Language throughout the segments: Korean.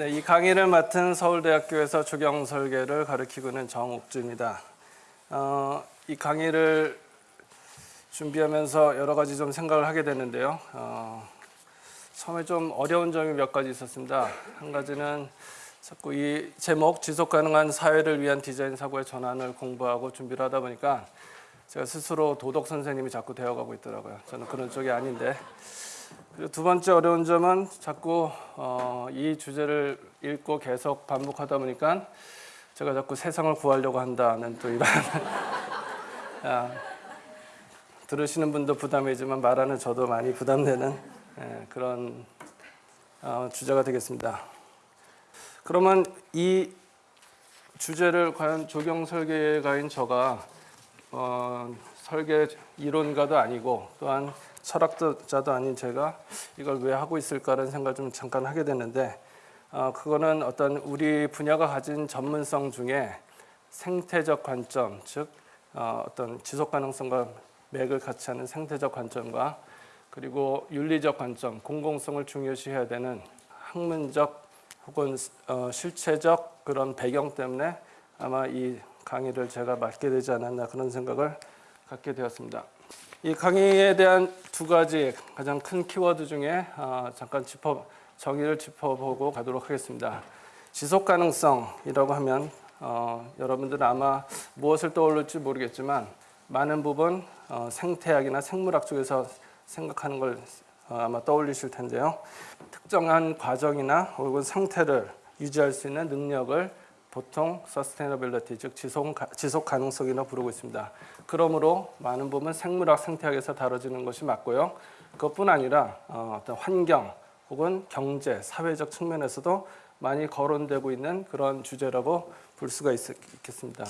네, 이 강의를 맡은 서울대학교에서 조경 설계를 가르치고 있는 정옥주입니다. 어, 이 강의를 준비하면서 여러 가지 좀 생각을 하게 됐는데요. 어, 처음에 좀 어려운 점이 몇 가지 있었습니다. 한 가지는 자꾸 이 제목 지속 가능한 사회를 위한 디자인 사고의 전환을 공부하고 준비를 하다 보니까 제가 스스로 도덕 선생님이 자꾸 되어가고 있더라고요. 저는 그런 쪽이 아닌데. 그리고 두 번째 어려운 점은 자꾸 어, 이 주제를 읽고 계속 반복하다 보니까 제가 자꾸 세상을 구하려고 한다는 또 이런 아, 들으시는 분도 부담이지만 말하는 저도 많이 부담되는 예, 그런 어, 주제가 되겠습니다. 그러면 이 주제를 과연 조경 설계가인 저가 어, 설계 이론가도 아니고 또한 철학자도 아닌 제가 이걸 왜 하고 있을까라는 생각을 좀 잠깐 하게 됐는데 어, 그거는 어떤 우리 분야가 가진 전문성 중에 생태적 관점, 즉 어, 어떤 지속 가능성과 맥을 같이 하는 생태적 관점과 그리고 윤리적 관점, 공공성을 중요시해야 되는 학문적 혹은 어, 실체적 그런 배경 때문에 아마 이 강의를 제가 맡게 되지 않았나 그런 생각을 갖게 되었습니다. 이 강의에 대한 두 가지 가장 큰 키워드 중에 어, 잠깐 짚어 정의를 짚어보고 가도록 하겠습니다. 지속 가능성이라고 하면 어, 여러분들은 아마 무엇을 떠올릴지 모르겠지만 많은 부분 어, 생태학이나 생물학 쪽에서 생각하는 걸 어, 아마 떠올리실 텐데요. 특정한 과정이나 혹은 상태를 유지할 수 있는 능력을 보통 sustainability 즉 지속, 지속 가능성이라 부르고 있습니다. 그러므로 많은 부분 생물학 생태학에서 다뤄지는 것이 맞고요. 그것뿐 아니라 어, 어떤 환경 혹은 경제 사회적 측면에서도 많이 거론되고 있는 그런 주제라고 볼 수가 있, 있겠습니다.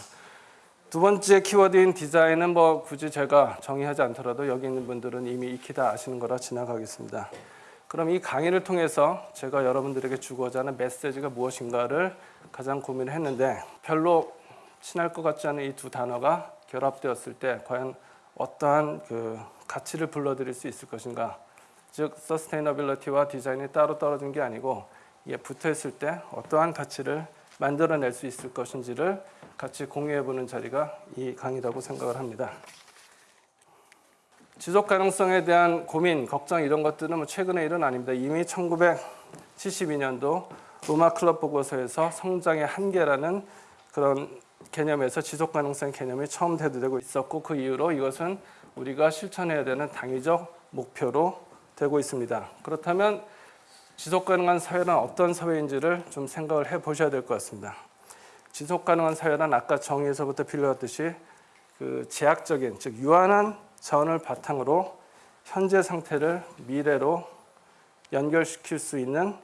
두 번째 키워드인 디자인은 뭐 굳이 제가 정의하지 않더라도 여기 있는 분들은 이미 익히 다 아시는 거라 지나가겠습니다. 그럼 이 강의를 통해서 제가 여러분들에게 주고자 하는 메시지가 무엇인가를 가장 고민을 했는데 별로 친할 것 같지 않은 이 두 단어가 결합되었을 때 과연 어떠한 그 가치를 불러들일 수 있을 것인가 즉 서스테이너빌리티와 디자인이 따로 떨어진 게 아니고 이게 붙어 있을 때 어떠한 가치를 만들어낼 수 있을 것인지를 같이 공유해보는 자리가 이 강의라고 생각을 합니다. 지속 가능성에 대한 고민, 걱정 이런 것들은 뭐 최근의 일은 아닙니다. 이미 1972년도 로마 클럽 보고서에서 성장의 한계라는 그런 개념에서 지속 가능성 개념이 처음 대두되고 있었고 그 이후로 이것은 우리가 실천해야 되는 당위적 목표로 되고 있습니다. 그렇다면 지속 가능한 사회는 어떤 사회인지를 좀 생각을 해 보셔야 될 것 같습니다. 지속 가능한 사회란 아까 정의에서부터 빌려왔듯이 그 제약적인 즉 유한한 자원을 바탕으로 현재 상태를 미래로 연결시킬 수 있는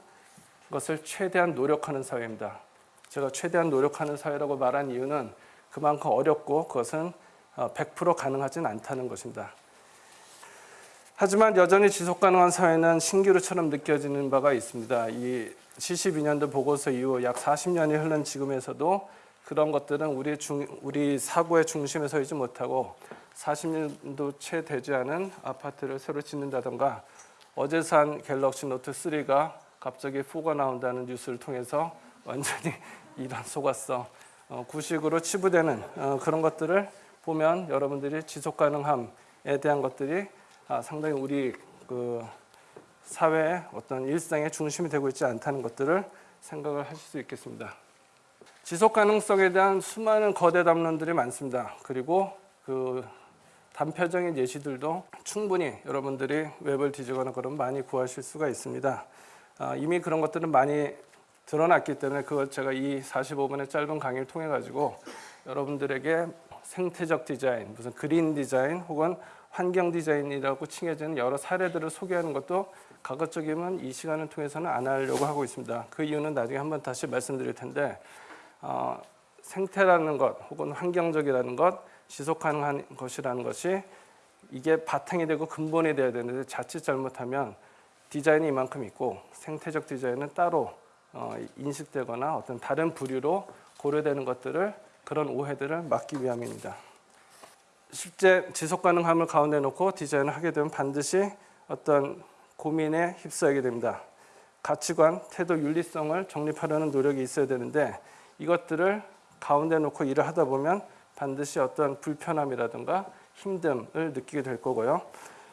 것을 최대한 노력하는 사회입니다. 제가 최대한 노력하는 사회라고 말한 이유는 그만큼 어렵고 그것은 100% 가능하진 않다는 것입니다. 하지만 여전히 지속 가능한 사회는 신기루처럼 느껴지는 바가 있습니다. 이 72년도 보고서 이후 약 40년이 흐른 지금에서도 그런 것들은 우리 중, 우리 사고의 중심에 서있지 못하고 40년도 채 되지 않은 아파트를 새로 짓는다던가 어제 산 갤럭시 노트 3가 갑자기 4가 나온다는 뉴스를 통해서 완전히 이런 속았어 어, 구식으로 치부되는 어, 그런 것들을 보면 여러분들이 지속 가능함에 대한 것들이 아, 상당히 우리 그 사회의 어떤 일상의 중심이 되고 있지 않다는 것들을 생각을 하실 수 있겠습니다. 지속 가능성에 대한 수많은 거대 담론들이 많습니다. 그리고 그 단표적인 예시들도 충분히 여러분들이 웹을 뒤지거나 그러면 많이 구하실 수가 있습니다. 아, 이미 그런 것들은 많이 드러났기 때문에 그걸 제가 이 45분의 짧은 강의를 통해 가지고 여러분들에게 생태적 디자인, 무슨 그린 디자인 혹은 환경 디자인이라고 칭해지는 여러 사례들을 소개하는 것도 가급적이면 이 시간을 통해서는 안 하려고 하고 있습니다. 그 이유는 나중에 한번 다시 말씀드릴 텐데 어, 생태라는 것 혹은 환경적이라는 것, 지속 가능한 것이라는 것이 이게 바탕이 되고 근본이 돼야 되는데 자칫 잘못하면 디자인이 이만큼 있고 생태적 디자인은 따로 어, 인식되거나 어떤 다른 부류로 고려되는 것들을 그런 오해들을 막기 위함입니다. 실제 지속 가능함을 가운데 놓고 디자인을 하게 되면 반드시 어떤 고민에 휩싸이게 됩니다. 가치관, 태도, 윤리성을 정립하려는 노력이 있어야 되는데 이것들을 가운데 놓고 일을 하다 보면 반드시 어떤 불편함이라든가 힘듦을 느끼게 될 거고요.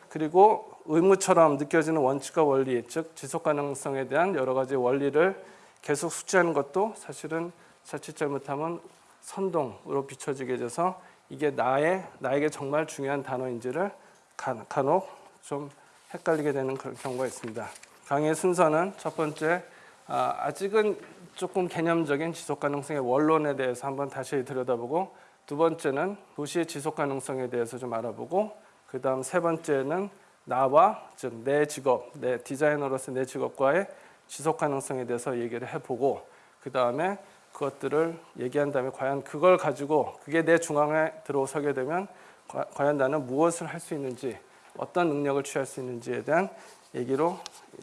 그리고 의무처럼 느껴지는 원칙과 원리, 즉 지속 가능성에 대한 여러 가지 원리를 계속 숙지하는 것도 사실은 자칫 잘못하면 선동으로 비춰지게 돼서 이게 나의 나에게 정말 중요한 단어인지를 간- 간혹 좀 헷갈리게 되는 그런 경우가 있습니다. 강의의 순서는 첫 번째 아, 아직은 조금 개념적인 지속 가능성의 원론에 대해서 한번 다시 들여다보고 두 번째는 도시의 지속 가능성에 대해서 좀 알아보고 그 다음 세 번째는 나와 즉 내 직업, 내 디자이너로서 내 직업과의 지속 가능성에 대해서 얘기를 해보고 그 다음에 그것들을 얘기한 다음에 과연 그걸 가지고 그게 내 중앙에 들어서게 되면 과- 과연 나는 무엇을 할 수 있는지 어떤 능력을 취할 수 있는지에 대한 얘기로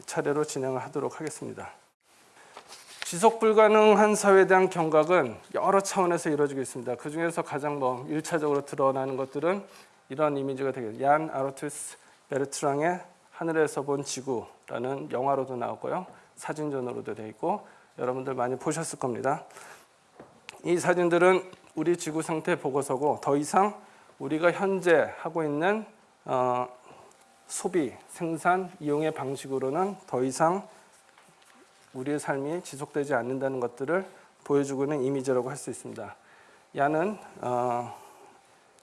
차례로 진행을 하도록 하겠습니다. 지속 불가능한 사회에 대한 경각은 여러 차원에서 이루어지고 있습니다. 그 중에서 가장 뭐 일차적으로 드러나는 것들은 이런 이미지가 되겠죠. 얀 아르투스 베르트랑의 하늘에서 본 지구라는 영화로도 나왔고요. 사진전으로도 되어 있고 여러분들 많이 보셨을 겁니다. 이 사진들은 우리 지구 상태 보고서고 더 이상 우리가 현재 하고 있는 어, 소비, 생산, 이용의 방식으로는 더 이상 우리의 삶이 지속되지 않는다는 것들을 보여주고 있는 이미지라고 할 수 있습니다. 야는 어,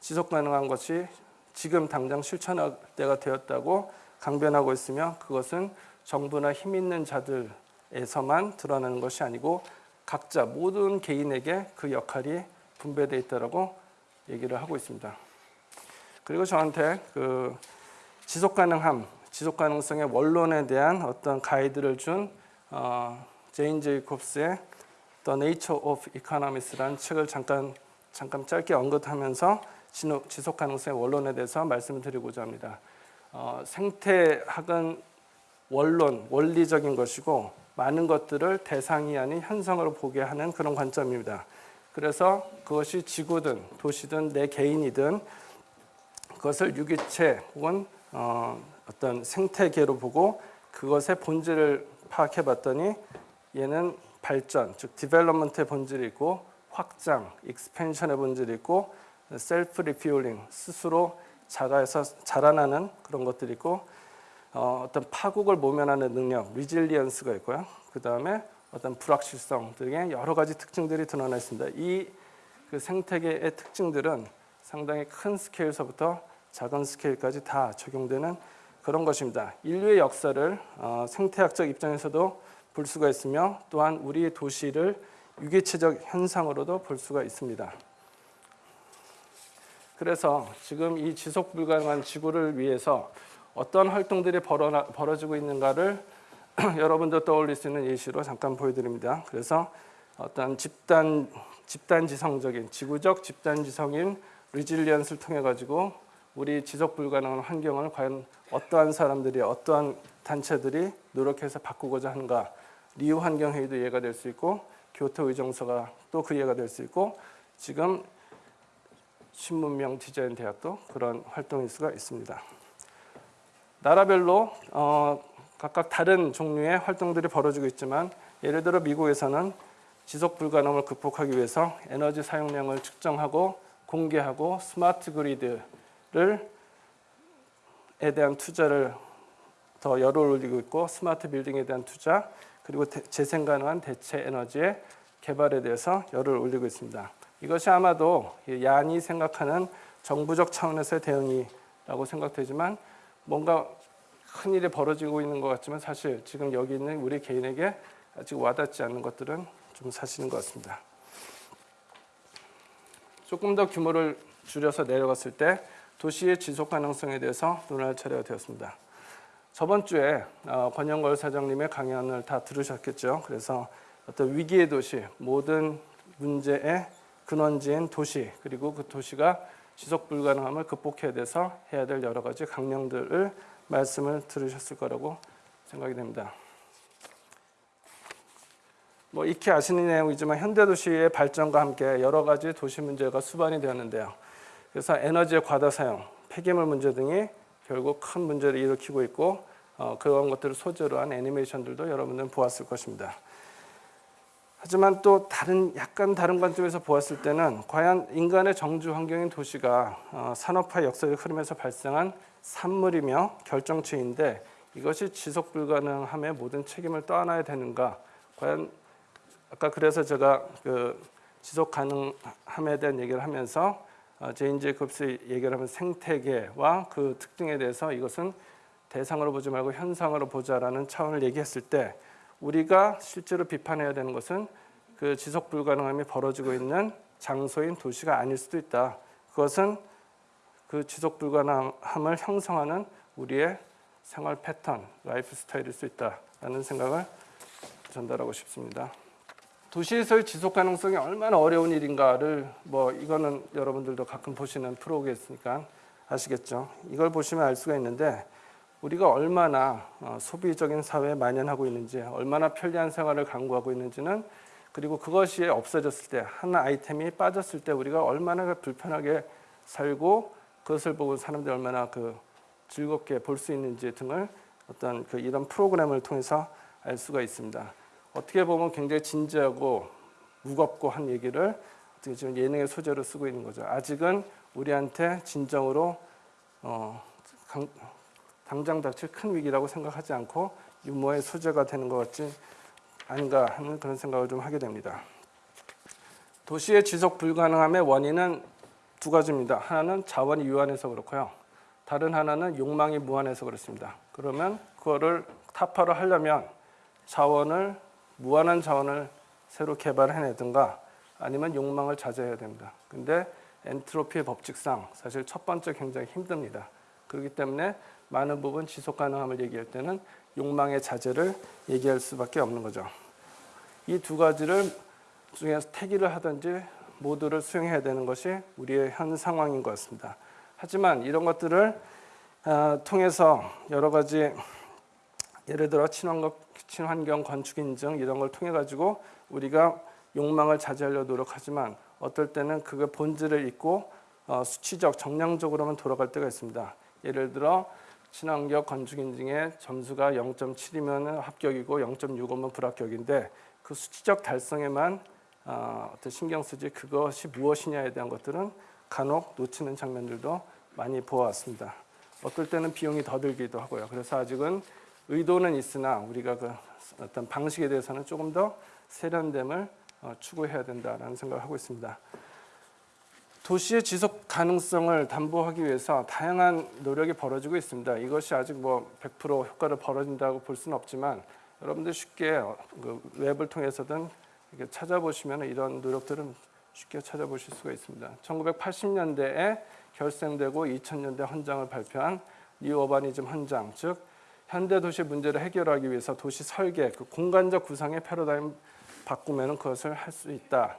지속 가능한 것이 지금 당장 실천할 때가 되었다고 강변하고 있으며 그것은 정부나 힘 있는 자들에서만 드러나는 것이 아니고 각자 모든 개인에게 그 역할이 분배되어 있다라고 얘기를 하고 있습니다. 그리고 저한테 그 지속 가능함, 지속 가능성의 원론에 대한 어떤 가이드를 준 어, 제인 제이콥스의 The Nature of Economics라는 책을 잠깐 잠깐 짧게 언급하면서 지속 가능성의 원론에 대해서 말씀을 드리고자 합니다. 어, 생태학은 원론, 원리적인 것이고 많은 것들을 대상이 아닌 현상으로 보게 하는 그런 관점입니다. 그래서 그것이 지구든 도시든 내 개인이든 그것을 유기체 혹은 어, 어떤 생태계로 보고 그것의 본질을 파악해 봤더니 얘는 발전, 즉 development의 본질이 있고 확장, expansion의 본질이 있고 self-repairing, 스스로 자가에서 자라나는 그런 것들이 있고 어, 어떤 파국을 모면하는 능력, resilience가 있고요. 그 다음에 어떤 불확실성 등의 여러 가지 특징들이 드러나 있습니다. 이 그 생태계의 특징들은 상당히 큰 스케일서부터 작은 스케일까지 다 적용되는 그런 것입니다. 인류의 역사를 어, 생태학적 입장에서도 볼 수가 있으며 또한 우리의 도시를 유기체적 현상으로도 볼 수가 있습니다. 그래서 지금 이 지속 불가능한 지구를 위해서 어떤 활동들이 벌어나, 벌어지고 있는가를 여러분도 떠올릴 수 있는 예시로 잠깐 보여드립니다. 그래서 어떤 집단 집단 지성적인 지구적 집단 지성인 리질리언스를 통해 가지고 우리 지속 불가능한 환경을 과연 어떠한 사람들이 어떠한 단체들이 노력해서 바꾸고자 하는가 리우 환경 회의도 이해가 될 수 있고 교토 의정서가 또 그 이해가 될 수 있고 지금 신문명 디자인 대학도 그런 활동일 수가 있습니다. 나라별로 어, 각각 다른 종류의 활동들이 벌어지고 있지만 예를 들어 미국에서는 지속 불가능을 극복하기 위해서 에너지 사용량을 측정하고 공개하고 스마트 그리드를 에 대한 투자를 더 열을 올리고 있고 스마트 빌딩에 대한 투자 그리고 대- 재생 가능한 대체 에너지의 개발에 대해서 열을 올리고 있습니다. 이것이 아마도 이 야안이 생각하는 정부적 차원에서의 대응이라고 생각되지만 뭔가 큰 일이 벌어지고 있는 것 같지만 사실 지금 여기 있는 우리 개인에게 아직 와닿지 않는 것들은 좀 사실인 것 같습니다. 조금 더 규모를 줄여서 내려갔을 때 도시의 지속 가능성에 대해서 논할 차례가 되었습니다. 저번 주에 어, 권영걸 사장님의 강연을 다 들으셨겠죠. 그래서 어떤 위기의 도시, 모든 문제의 근원지인 도시, 그리고 그 도시가 지속 불가능함을 극복해야 돼서 해야 될 여러 가지 강령들을 말씀을 들으셨을 거라고 생각이 됩니다. 뭐 익히 아시는 내용이지만 현대 도시의 발전과 함께 여러 가지 도시 문제가 수반이 되었는데요. 그래서 에너지의 과다 사용, 폐기물 문제 등이 결국 큰 문제를 일으키고 있고 어, 그런 것들을 소재로 한 애니메이션들도 여러분들은 보았을 것입니다. 하지만 또 다른 약간 다른 관점에서 보았을 때는 과연 인간의 정주 환경인 도시가 어, 산업화 역사적 흐름에서 발생한 산물이며 결정체인데 이것이 지속 불가능함의 모든 책임을 떠안아야 되는가? 과연 아까 그래서 제가 그 지속 가능함에 대한 얘기를 하면서 어, 제인 제이콥스 얘기를 하면 생태계와 그 특징에 대해서 이것은 대상으로 보지 말고 현상으로 보자라는 차원을 얘기했을 때 우리가 실제로 비판해야 되는 것은 그 지속 불가능함이 벌어지고 있는 장소인 도시가 아닐 수도 있다. 그것은 그 지속 불가능함을 형성하는 우리의 생활 패턴, 라이프 스타일일 수 있다라는 생각을 전달하고 싶습니다. 도시에서의 지속 가능성이 얼마나 어려운 일인가를 뭐 이거는 여러분들도 가끔 보시는 프로겠으니까 아시겠죠. 이걸 보시면 알 수가 있는데 우리가 얼마나 어, 소비적인 사회에 만연하고 있는지, 얼마나 편리한 생활을 강구하고 있는지는 그리고 그것이 없어졌을 때, 한 아이템이 빠졌을 때 우리가 얼마나 불편하게 살고 그것을 보고 사람들이 얼마나 그 즐겁게 볼 수 있는지 등을 어떤 그 이런 프로그램을 통해서 알 수가 있습니다. 어떻게 보면 굉장히 진지하고 무겁고 한 얘기를 어떻게 지금 예능의 소재로 쓰고 있는 거죠. 아직은 우리한테 진정으로 어, 강, 당장 닥칠 큰 위기라고 생각하지 않고 유머의 소재가 되는 것 같지 아닌가 하는 그런 생각을 좀 하게 됩니다. 도시의 지속 불가능함의 원인은 두 가지입니다. 하나는 자원이 유한해서 그렇고요. 다른 하나는 욕망이 무한해서 그렇습니다. 그러면 그거를 타파를 하려면 자원을 무한한 자원을 새로 개발해내든가 아니면 욕망을 자제해야 됩니다. 근데 엔트로피의 법칙상 사실 첫 번째 굉장히 힘듭니다. 그렇기 때문에 많은 부분 지속 가능함을 얘기할 때는 욕망의 자제를 얘기할 수밖에 없는 거죠. 이 두 가지를 중에서 택일을 하든지 모두를 수용해야 되는 것이 우리의 현 상황인 것 같습니다. 하지만 이런 것들을 어, 통해서 여러 가지 예를 들어 친환경, 친환경 건축 인증 이런 걸 통해 가지고 우리가 욕망을 자제하려 노력하지만 어떨 때는 그게 본질을 잊고 어, 수치적 정량적으로만 돌아갈 때가 있습니다. 예를 들어 친환경 건축 인증의 점수가 0.7이면 합격이고 0.65면 불합격인데 그 수치적 달성에만 어, 어떤 신경 쓰지 그것이 무엇이냐에 대한 것들은 간혹 놓치는 장면들도 많이 보아왔습니다. 어떨 때는 비용이 더 들기도 하고요. 그래서 아직은 의도는 있으나 우리가 그 어떤 방식에 대해서는 조금 더 세련됨을 어, 추구해야 된다라는 생각을 하고 있습니다. 도시의 지속 가능성을 담보하기 위해서 다양한 노력이 벌어지고 있습니다. 이것이 아직 뭐 100% 효과를 벌어진다고 볼 수는 없지만 여러분들 쉽게 어, 그 웹을 통해서든 찾아보시면 이런 노력들은 쉽게 찾아보실 수가 있습니다. 1980년대에 결성되고 2000년대 헌장을 발표한 New Urbanism 헌장, 즉 현대 도시 문제를 해결하기 위해서 도시 설계, 그 공간적 구상의 패러다임 바꾸면 그것을 할 수 있다,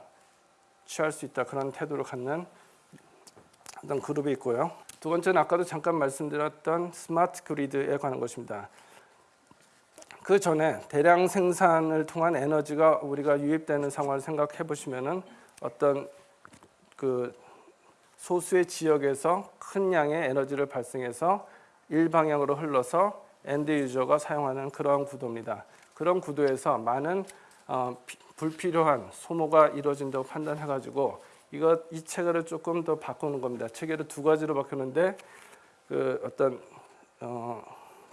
취할 수 있다 그런 태도를 갖는 어떤 그룹이 있고요. 두 번째는 아까도 잠깐 말씀드렸던 smart grid에 관한 것입니다. 그 전에 대량 생산을 통한 에너지가 우리가 유입되는 상황을 생각해 보시면은 어떤 그 소수의 지역에서 큰 양의 에너지를 발생해서 일방향으로 흘러서 end user가 사용하는 그러한 구도입니다. 그런 구도에서 많은 어, 비, 불필요한 소모가 이루어진다고 판단해 가지고 이것 이 체계를 조금 더 바꾸는 겁니다. 체계를 두 가지로 바꾸는데 그 어떤 어,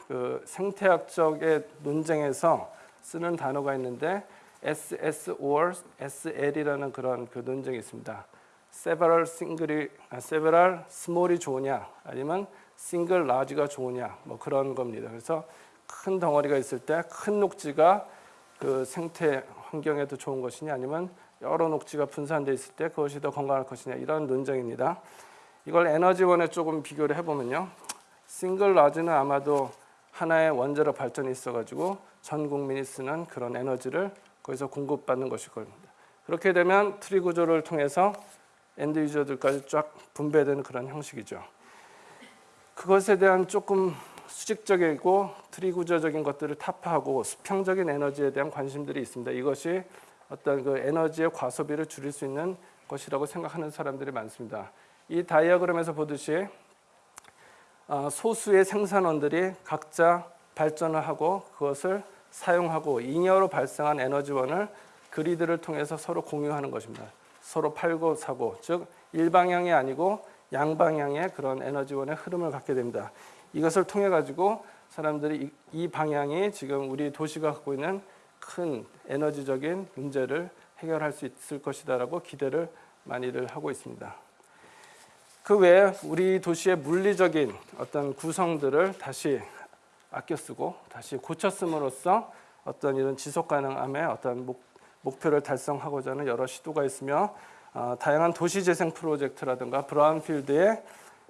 그 생태학적의 논쟁에서 쓰는 단어가 있는데 SS or SL이라는 그런 그 논쟁이 있습니다. several single이 아, several small이 좋으냐 아니면 single large가 좋으냐 뭐 그런 겁니다. 그래서 큰 덩어리가 있을 때 큰 녹지가 그 생태 환경에도 좋은 것이냐 아니면 여러 녹지가 분산돼 있을 때 그것이 더 건강할 것이냐 이런 논쟁입니다. 이걸 에너지원에 조금 비교를 해보면요. single large는 아마도 하나의 원자력 발전이 있어가지고 전 국민이 쓰는 그런 에너지를 거기서 공급받는 것일 겁니다. 그렇게 되면 트리 구조를 통해서 end user들까지 쫙 분배되는 그런 형식이죠. 그것에 대한 조금 수직적이고 트리 구조적인 것들을 타파하고 수평적인 에너지에 대한 관심들이 있습니다. 이것이 어떤 그 에너지의 과소비를 줄일 수 있는 것이라고 생각하는 사람들이 많습니다. 이 다이어그램에서 보듯이 어, 소수의 생산원들이 각자 발전을 하고 그것을 사용하고 잉여로 발생한 에너지원을 grid를 통해서 서로 공유하는 것입니다. 서로 팔고 사고 즉 일방향이 아니고 양방향의 그런 에너지원의 흐름을 갖게 됩니다. 이것을 통해 가지고 사람들이 이, 이 방향이 지금 우리 도시가 갖고 있는 큰 에너지적인 문제를 해결할 수 있을 것이다라고 기대를 많이들 하고 있습니다. 그 외에 우리 도시의 물리적인 어떤 구성들을 다시 아껴 쓰고 다시 고쳐 씀으로써 어떤 이런 지속 가능함의 어떤 목, 목표를 달성하고자 하는 여러 시도가 있으며 어, 다양한 도시 재생 프로젝트라든가 브라운필드의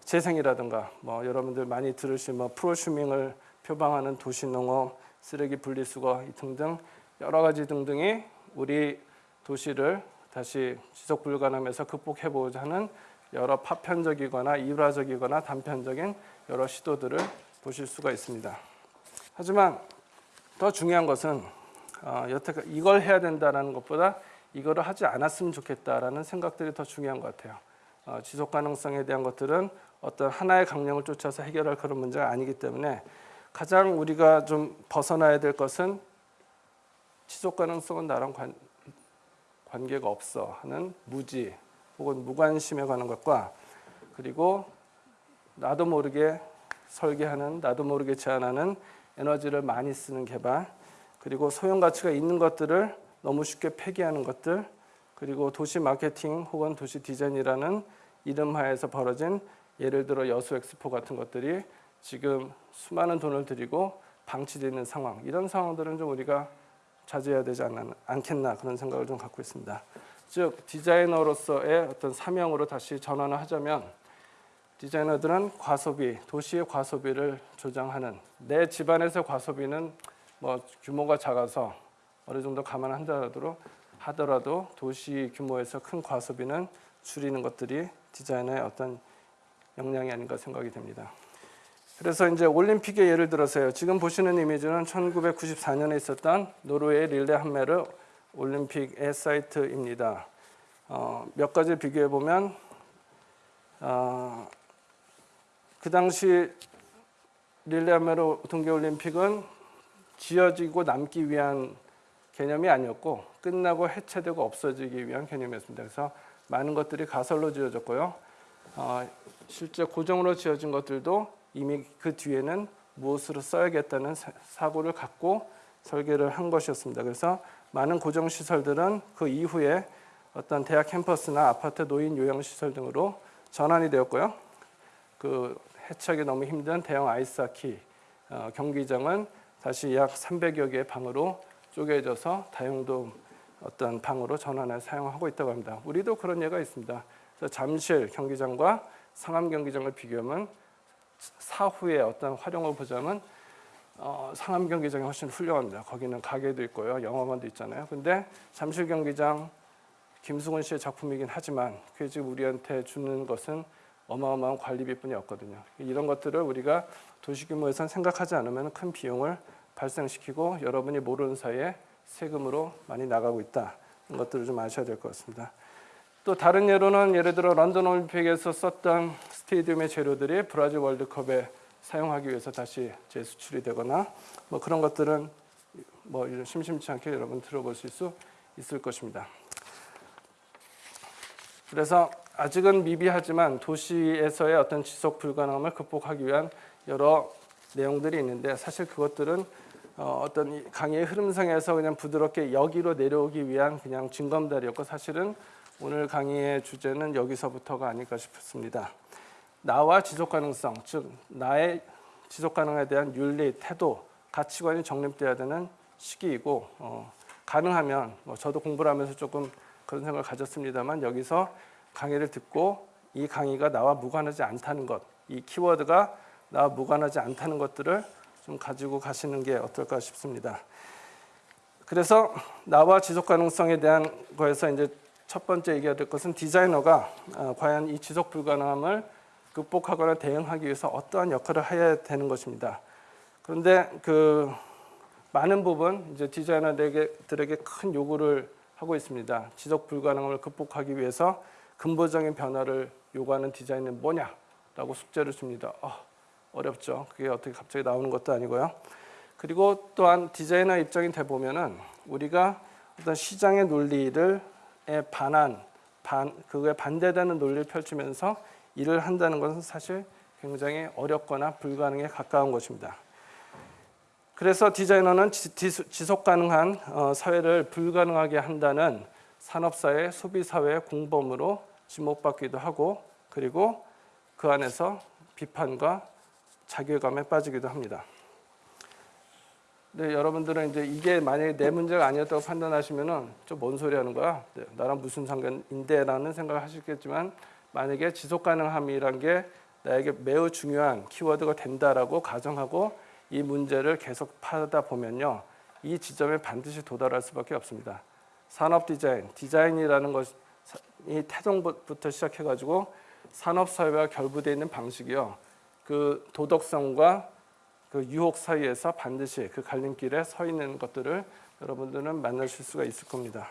재생이라든가 뭐 여러분들 많이 들으신 뭐 프로슈밍을 표방하는 도시 농업, 쓰레기 분리수거 등등 여러 가지 등등이 우리 도시를 다시 지속 불가능에서 극복해 보고자 하는 여러 파편적이거나 일화적이거나 단편적인 여러 시도들을 보실 수가 있습니다. 하지만 더 중요한 것은 어, 여태까 이걸 해야 된다라는 것보다 이거를 하지 않았으면 좋겠다라는 생각들이 더 중요한 것 같아요. 어, 지속 가능성에 대한 것들은 어떤 하나의 강령을 쫓아서 해결할 그런 문제가 아니기 때문에 가장 우리가 좀 벗어나야 될 것은 지속 가능성은 나랑 관, 관계가 없어 하는 무지 혹은 무관심에 관한 것과 그리고 나도 모르게 설계하는 나도 모르게 제안하는 에너지를 많이 쓰는 개발 그리고 소형 가치가 있는 것들을 너무 쉽게 폐기하는 것들 그리고 도시 마케팅 혹은 도시 디자인이라는 이름하에서 벌어진 예를 들어 여수 엑스포 같은 것들이 지금 수많은 돈을 들이고 방치되어 있는 상황 이런 상황들은 좀 우리가 자제해야 되지 않, 않겠나 그런 생각을 좀 갖고 있습니다. 즉 디자이너로서의 어떤 사명으로 다시 전환을 하자면 디자이너들은 과소비, 도시의 과소비를 조장하는 내 집안에서 과소비는 뭐 규모가 작아서 어느 정도 감안한다라도 하더라도 도시 규모에서 큰 과소비는 줄이는 것들이 디자인의 어떤 역량이 아닌가 생각이 됩니다. 그래서 이제 올림픽의 예를 들어서요. 지금 보시는 이미지는 1994년에 있었던 노르웨이 릴레 한메르 올림픽의 사이트입니다. 어, 몇 가지 비교해 보면 어, 그 당시 릴레 한메르 동계올림픽은 지어지고 남기 위한 개념이 아니었고 끝나고 해체되고 없어지기 위한 개념이었습니다. 그래서 많은 것들이 가설로 지어졌고요. 어, 실제 고정으로 지어진 것들도 이미 그 뒤에는 무엇으로 써야겠다는 사고를 갖고 설계를 한 것이었습니다. 그래서 많은 고정 시설들은 그 이후에 어떤 대학 캠퍼스나 아파트 노인 요양 시설 등으로 전환이 되었고요. 그 해체하기 너무 힘든 대형 아이스하키 어, 경기장은 다시 약 300여 개의 방으로 쪼개져서 다용도 어떤 방으로 전환해 사용하고 있다고 합니다. 우리도 그런 예가 있습니다. 잠실 경기장과 상암 경기장을 비교하면 사후에 어떤 활용을 보자면 어, 상암 경기장이 훨씬 훌륭합니다. 거기는 가게도 있고요, 영화관도 있잖아요. 근데 잠실 경기장 김수근 씨의 작품이긴 하지만 그게 지금 우리한테 주는 것은 어마어마한 관리비뿐이 없거든요. 이런 것들을 우리가 도시 규모에선 생각하지 않으면 큰 비용을 발생시키고 여러분이 모르는 사이에 세금으로 많이 나가고 있다. 이런 것들을 좀 아셔야 될 것 같습니다. 또 다른 예로는 예를 들어 런던 올림픽에서 썼던 스테디움의 재료들이 브라질 월드컵에 사용하기 위해서 다시 재수출이 되거나 뭐 그런 것들은 뭐 심심치 않게 여러분 들어보실 수 있을 것입니다. 그래서 아직은 미비하지만 도시에서의 어떤 지속 불가능함을 극복하기 위한 여러 내용들이 있는데 사실 그것들은 어, 어떤 강의 흐름상에서 그냥 부드럽게 여기로 내려오기 위한 그냥 징검다리였고 사실은 오늘 강의의 주제는 여기서부터가 아닐까 싶습니다. 나와 지속 가능성, 즉 나의 지속 가능에 대한 윤리, 태도, 가치관이 정립돼야 되는 시기이고 어, 가능하면 뭐 저도 공부를 하면서 조금 그런 생각을 가졌습니다만 여기서 강의를 듣고 이 강의가 나와 무관하지 않다는 것, 이 키워드가 나와 무관하지 않다는 것들을 좀 가지고 가시는 게 어떨까 싶습니다. 그래서 나와 지속 가능성에 대한 거에서 이제 첫 번째 얘기해야 될 것은 디자이너가 어, 과연 이 지속 불가능함을 극복하거나 대응하기 위해서 어떠한 역할을 해야 되는 것입니다. 그런데 그 많은 부분 이제 디자이너들에게 큰 요구를 하고 있습니다. 지속 불가능함을 극복하기 위해서 근본적인 변화를 요구하는 디자인은 뭐냐라고 숙제를 줍니다. 어, 어렵죠. 그게 어떻게 갑자기 나오는 것도 아니고요. 그리고 또한 디자이너 입장이 돼 보면은 우리가 어떤 시장의 논리를 에 반한 반 그거에 반대되는 논리를 펼치면서 일을 한다는 것은 사실 굉장히 어렵거나 불가능에 가까운 것입니다. 그래서 디자이너는 지속 가능한 어, 사회를 불가능하게 한다는 산업사회, 소비사회의 공범으로 지목받기도 하고 그리고 그 안에서 비판과 자괴감에 빠지기도 합니다. 네, 여러분들은 이제 이게 만약에 내 문제가 아니었다고 판단하시면은 좀 뭔 소리 하는 거야? 네, 나랑 무슨 상관인데 라는 생각을 하시겠지만 만약에 지속 가능함이란 게 나에게 매우 중요한 키워드가 된다라고 가정하고 이 문제를 계속 파다 보면요. 이 지점에 반드시 도달할 수밖에 없습니다. 산업 디자인, 디자인이라는 것이 태동부터 시작해 가지고 산업 사회와 결부되어 있는 방식이요. 그 도덕성과 그 유혹 사이에서 반드시 그 갈림길에 서 있는 것들을 여러분들은 만나실 수가 있을 겁니다.